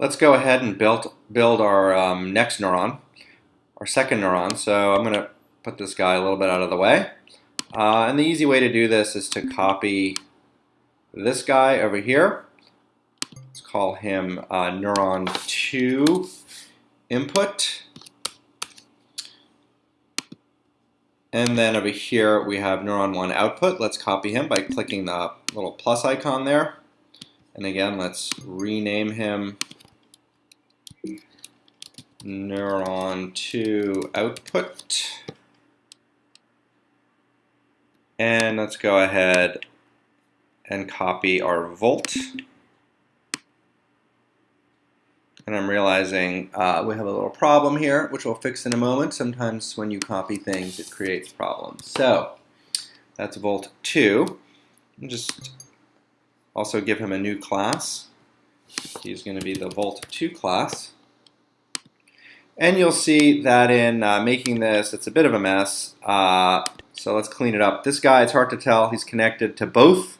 let's go ahead and build, build our um, next neuron, our second neuron. So I'm going to put this guy a little bit out of the way. Uh, and the easy way to do this is to copy this guy over here. Let's call him uh, neuron 2 input. And then over here we have neuron 1 output. Let's copy him by clicking the little plus icon there. And again, let's rename him neuron 2 output. And let's go ahead and copy our volt. And I'm realizing uh, we have a little problem here, which we'll fix in a moment. Sometimes when you copy things, it creates problems. So that's volt 2. And just also give him a new class. He's going to be the volt 2 class. And you'll see that in uh, making this, it's a bit of a mess. Uh, so let's clean it up. This guy, it's hard to tell. He's connected to both.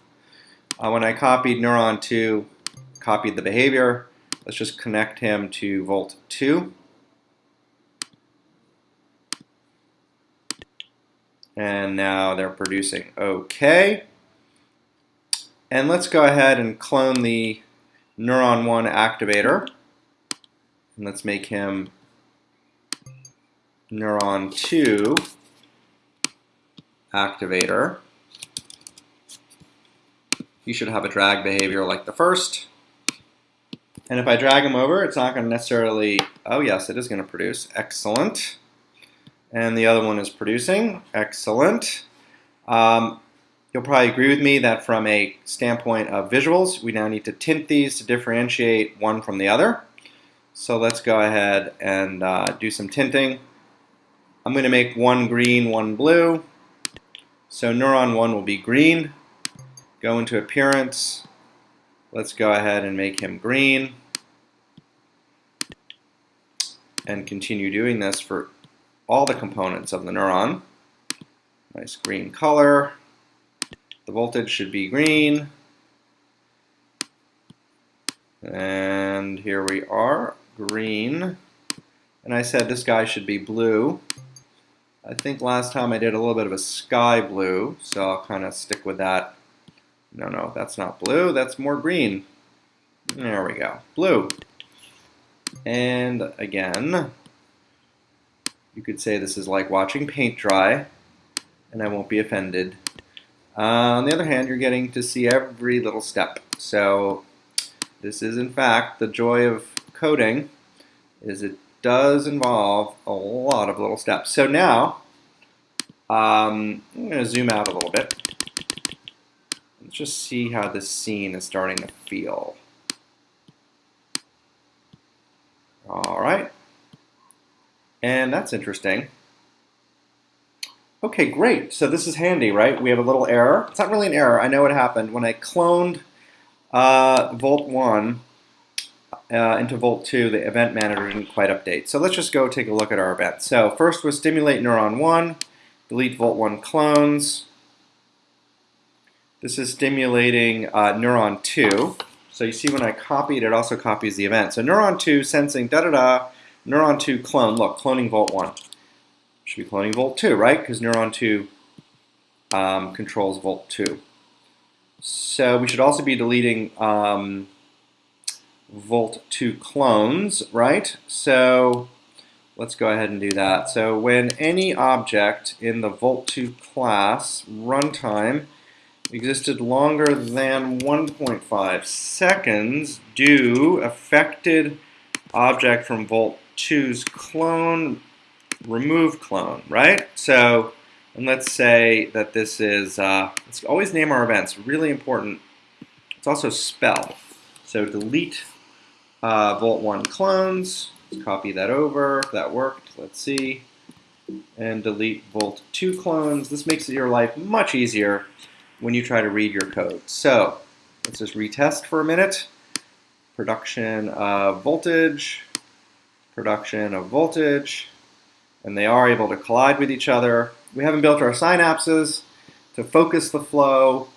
Uh, when I copied neuron 2, copied the behavior, let's just connect him to volt 2. And now they're producing OK. And let's go ahead and clone the neuron 1 activator. And let's make him neuron 2 activator. You should have a drag behavior like the first. And if I drag them over, it's not going to necessarily, oh yes, it is going to produce. Excellent. And the other one is producing. Excellent. Um, you'll probably agree with me that from a standpoint of visuals, we now need to tint these to differentiate one from the other. So let's go ahead and uh, do some tinting. I'm going to make one green, one blue. So neuron 1 will be green. Go into appearance. Let's go ahead and make him green. And continue doing this for all the components of the neuron. Nice green color. The voltage should be green. And here we are, green. And I said this guy should be blue. I think last time I did a little bit of a sky blue, so I'll kind of stick with that. No, no, that's not blue, that's more green. There we go, blue. And again, you could say this is like watching paint dry, and I won't be offended. Uh, on the other hand, you're getting to see every little step. So this is in fact the joy of coding, is it does involve a lot of little steps. So now, um, I'm going to zoom out a little bit. Let's just see how this scene is starting to feel. All right. And that's interesting. Okay, great. So this is handy, right? We have a little error. It's not really an error. I know what happened. When I cloned uh, Volt 1, uh, into Volt 2, the event manager didn't quite update. So let's just go take a look at our event. So first was stimulate neuron 1, delete Volt 1 clones. This is stimulating uh, neuron 2. So you see when I copied, it also copies the event. So neuron 2 sensing da-da-da, neuron 2 clone. Look, cloning Volt 1. Should be cloning Volt 2, right? Because neuron 2 um, controls Volt 2. So we should also be deleting um, Volt 2 clones, right? So let's go ahead and do that. So when any object in the Volt 2 class runtime existed longer than 1.5 seconds, do affected object from Volt 2's clone remove clone, right? So, and let's say that this is, uh, let's always name our events, really important. It's also spell. So delete uh, Volt 1 clones, Let's copy that over, that worked, let's see. And delete Volt 2 clones. This makes your life much easier when you try to read your code. So let's just retest for a minute. Production of voltage, production of voltage, and they are able to collide with each other. We haven't built our synapses to focus the flow.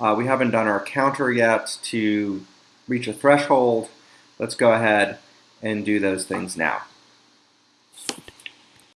Uh, we haven't done our counter yet to reach a threshold. let's go ahead and do those things now.